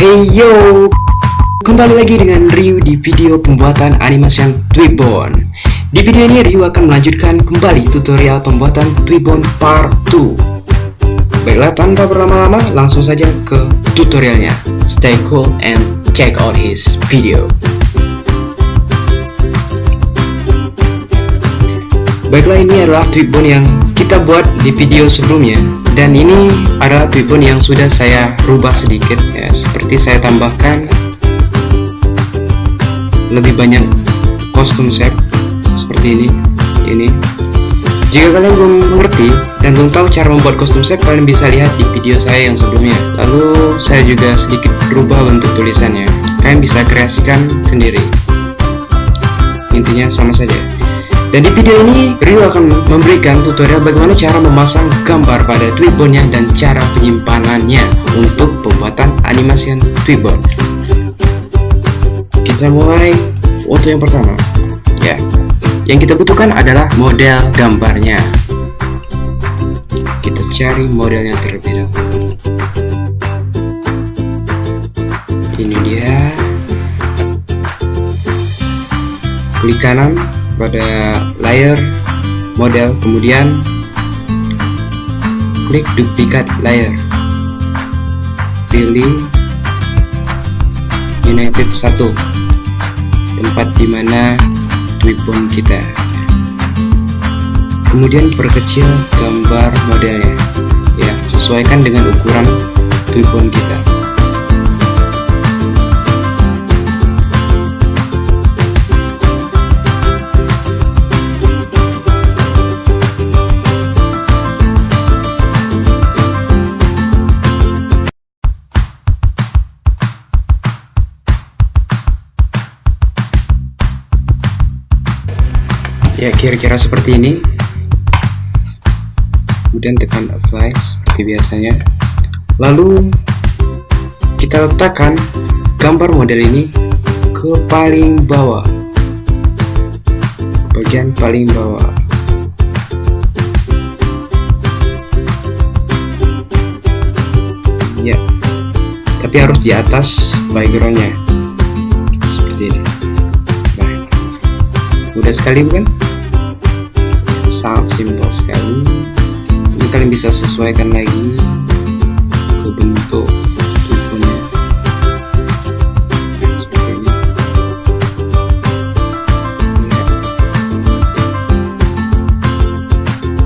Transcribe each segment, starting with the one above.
Hey yo, kembali lagi dengan Ryu di video pembuatan animation Twibbon. Di video ini Ryu akan melanjutkan kembali tutorial pembuatan Twibbon Part 2. Baiklah tanpa berlama-lama, langsung saja ke tutorialnya. Stay cool and check out his video. Baiklah ini adalah Twibbon yang kita buat di video sebelumnya dan ini adalah Twibbon yang sudah saya rubah sedikit ya. Seperti saya tambahkan lebih banyak kostum set seperti ini ini. Jika kalian belum mengerti dan belum tahu cara membuat kostum set kalian bisa lihat di video saya yang sebelumnya. Lalu saya juga sedikit rubah bentuk tulisannya. Kalian bisa kreasikan sendiri. Intinya sama saja dan di video ini, Rio akan memberikan tutorial bagaimana cara memasang gambar pada Twibbonnya dan cara penyimpanannya untuk pembuatan animasi Twibbon. Kita mulai foto yang pertama. Ya, yang kita butuhkan adalah model gambarnya. Kita cari modelnya terlebih dahulu. Ini dia. Klik kanan pada layer model kemudian klik duplikat layer pilih United 1 tempat di mana Twibbon kita. Kemudian perkecil gambar modelnya. Ya sesuaikan dengan ukuran Twibbon kita ya kira-kira seperti ini. Kemudian tekan apply seperti biasanya. Lalu kita letakkan gambar model ini ke paling bawah. Bagian paling bawah. Ya tapi harus di atas backgroundnya. Seperti ini. Nah, mudah sekali bukan sangat simpel sekali. Ini kalian bisa sesuaikan lagi ke bentuk tubuhnya. Seperti ini.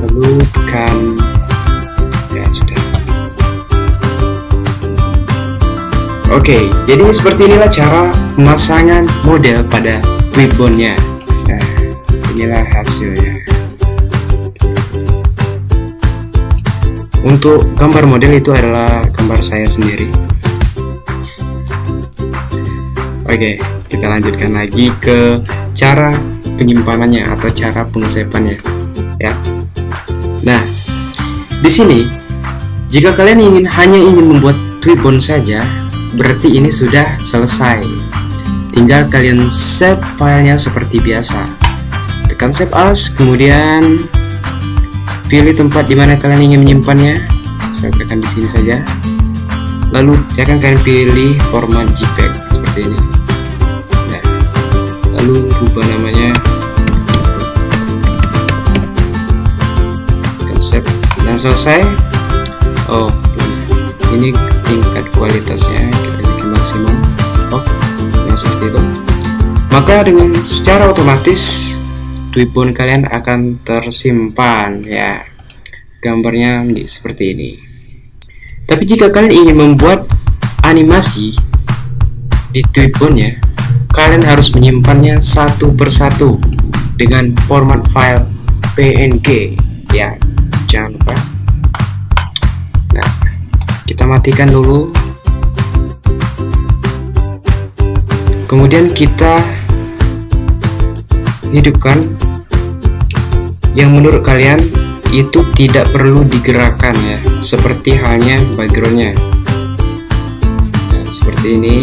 Lalu tekan ya sudah. Oke jadi seperti inilah cara pemasangan model pada Twibbonnya nah inilah hasilnya untuk gambar model itu adalah gambar saya sendiri. Oke kita lanjutkan lagi ke cara penyimpanannya atau cara pengesepannya ya. Nah di sini jika kalian ingin hanya ingin membuat Twibbon saja berarti ini sudah selesai. Tinggal kalian save filenya seperti biasa. Tekan save as kemudian pilih tempat di mana kalian ingin menyimpannya. Saya tekan di sini saja. Lalu akan kalian pilih format JPEG seperti ini. Nah lalu rubah namanya. Konsep. Dan selesai. Oh ini tingkat kualitasnya. Kita bikin maksimum. Oh yang seperti itu. Maka dengan secara otomatis Twibbon kalian akan tersimpan ya. Gambarnya seperti ini. Tapi jika kalian ingin membuat animasi di Twibbonnya kalian harus menyimpannya satu persatu dengan format file PNG ya. Jangan lupa. Nah kita matikan dulu. Kemudian kita hidupkan yang menurut kalian itu tidak perlu digerakkan ya seperti halnya backgroundnya. Nah, seperti ini.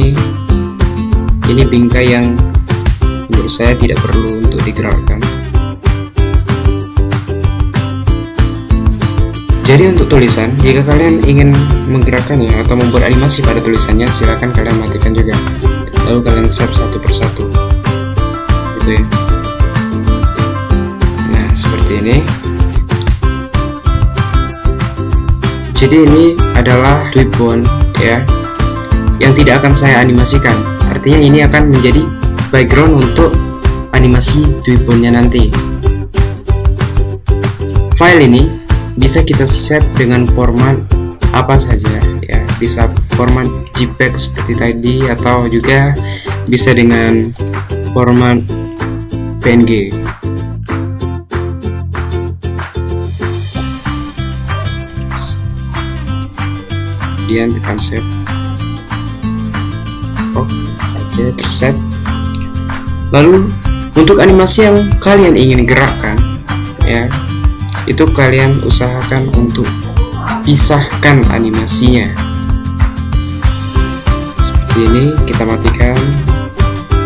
Ini bingkai yang menurut saya tidak perlu untuk digerakkan. Jadi untuk tulisan jika kalian ingin menggerakkannya atau membuat animasi pada tulisannya silahkan kalian matikan juga. Lalu kalian save satu persatu. Gitu ya seperti ini. Jadi ini adalah ribbon ya yang tidak akan saya animasikan. Artinya ini akan menjadi background untuk animasi ribbonnya nanti. File ini bisa kita save dengan format apa saja ya. Bisa format JPEG seperti tadi atau juga bisa dengan format PNG kemudian tekan save oh oke tersave. Lalu untuk animasi yang kalian ingin gerakkan ya itu kalian usahakan untuk pisahkan animasinya. Seperti ini kita matikan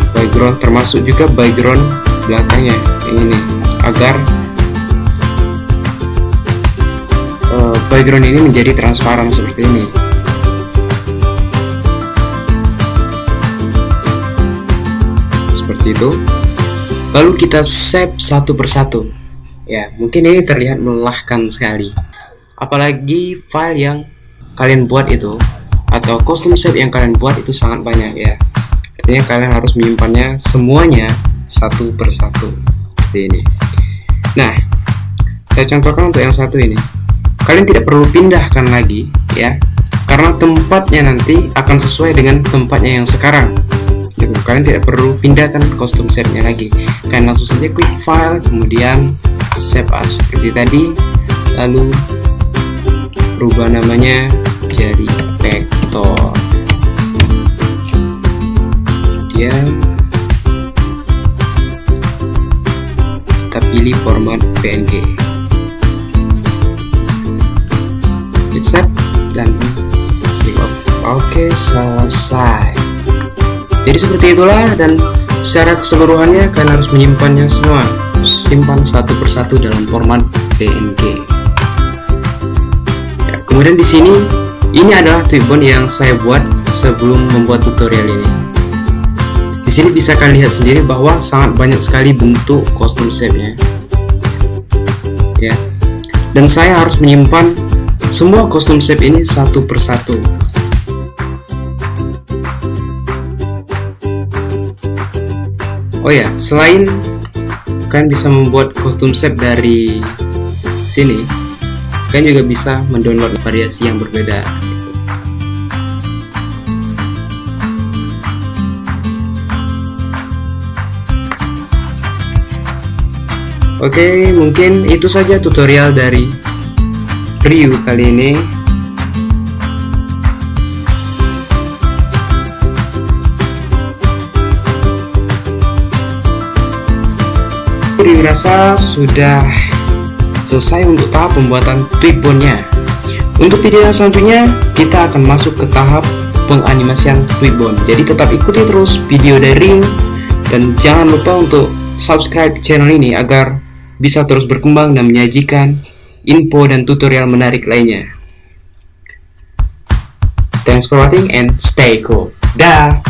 background termasuk juga background belakangnya yang ini agar uh, background ini menjadi transparan seperti ini seperti itu lalu kita save satu persatu Ya, mungkin ini terlihat melelahkan sekali. Apalagi file yang kalian buat itu atau custom shape yang kalian buat itu sangat banyak ya. Artinya kalian harus menyimpannya semuanya satu persatu seperti ini. Nah, saya contohkan untuk yang satu ini. Kalian tidak perlu pindahkan lagi ya, karena tempatnya nanti akan sesuai dengan tempatnya yang sekarang gitu. kalian tidak perlu pindahkan custom shape nya lagi. Kalian langsung saja klik file kemudian save as. Seperti tadi lalu rubah namanya jadi vector dia kita pilih format png save dan klik oke selesai jadi seperti itulah dan secara keseluruhannya kalian harus menyimpannya semua simpan satu persatu dalam format PNG. Ya, kemudian di sini ini adalah ribbon yang saya buat sebelum membuat tutorial ini. Di sini bisa kalian lihat sendiri bahwa sangat banyak sekali bentuk kostum shape-nya. Ya. Dan saya harus menyimpan semua kostum shape ini satu persatu. Oh ya, selain kalian bisa membuat kostum set dari sini kalian juga bisa mendownload variasi yang berbeda Oke, mungkin itu saja tutorial dari review kali ini. Dirasa sudah selesai untuk tahap pembuatan ribbonnya. Untuk video selanjutnya kita akan masuk ke tahap penganimasian ribbon. Jadi tetap ikuti terus video dari dan jangan lupa untuk subscribe channel ini agar bisa terus berkembang dan menyajikan info dan tutorial menarik lainnya. Thanks for watching and stay cool. Dah